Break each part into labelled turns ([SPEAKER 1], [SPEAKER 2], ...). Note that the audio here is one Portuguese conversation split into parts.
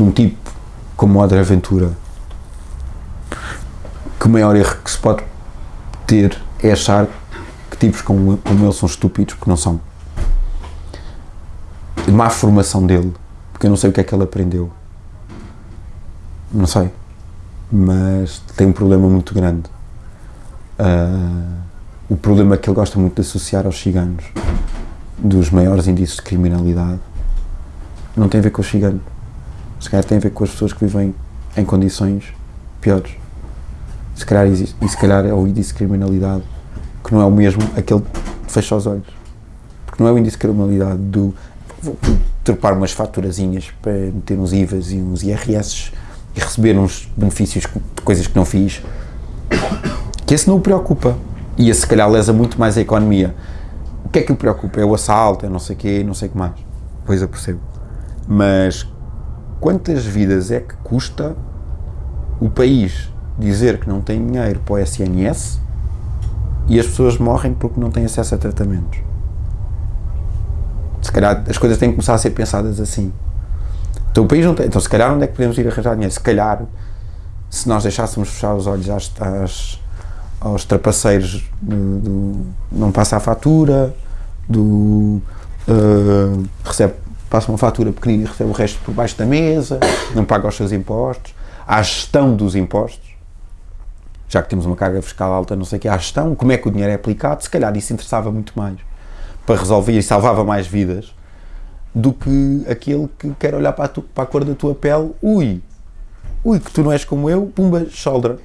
[SPEAKER 1] de um tipo como o André Ventura, que o maior erro que se pode ter é achar que tipos como, como ele são estúpidos, porque não são. De má formação dele, porque eu não sei o que é que ele aprendeu. Não sei. Mas tem um problema muito grande. Uh, o problema que ele gosta muito de associar aos ciganos, dos maiores indícios de criminalidade, não tem a ver com os ciganos. Se calhar tem a ver com as pessoas que vivem em condições piores. Se calhar existe, e se calhar é o índice de criminalidade que não é o mesmo aquele que fecha os olhos. Porque não é o índice de criminalidade do vou umas faturazinhas para meter uns IVAs e uns IRS e receber uns benefícios de coisas que não fiz, que esse não o preocupa. E esse se calhar lesa muito mais a economia. O que é que o preocupa? É o assalto, é não sei o quê, não sei o que mais. Pois eu percebo. Mas quantas vidas é que custa o país dizer que não tem dinheiro para o SNS e as pessoas morrem porque não têm acesso a tratamentos? Se calhar as coisas têm que começar a ser pensadas assim. Então o país não tem. Então se calhar onde é que podemos ir arranjar dinheiro? Se calhar, se nós deixássemos fechar os olhos às, às aos trapaceiros do, do, não passa a fatura, do uh, recebe passa uma fatura pequenina e recebe o resto por baixo da mesa, não paga os seus impostos, à gestão dos impostos, já que temos uma carga fiscal alta, não sei o que, à gestão, como é que o dinheiro é aplicado, se calhar isso interessava muito mais para resolver e salvava mais vidas do que aquele que quer olhar para a, tu, para a cor da tua pele, ui, ui, que tu não és como eu, pumba, shoulder.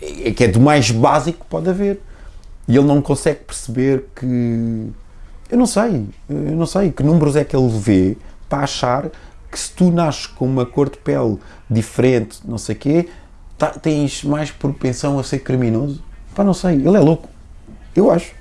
[SPEAKER 1] É que é do mais básico que pode haver. E ele não consegue perceber que eu não sei, eu não sei que números é que ele vê para achar que se tu nasces com uma cor de pele diferente, não sei o quê, tá, tens mais propensão a ser criminoso. Pá, não sei, ele é louco. Eu acho.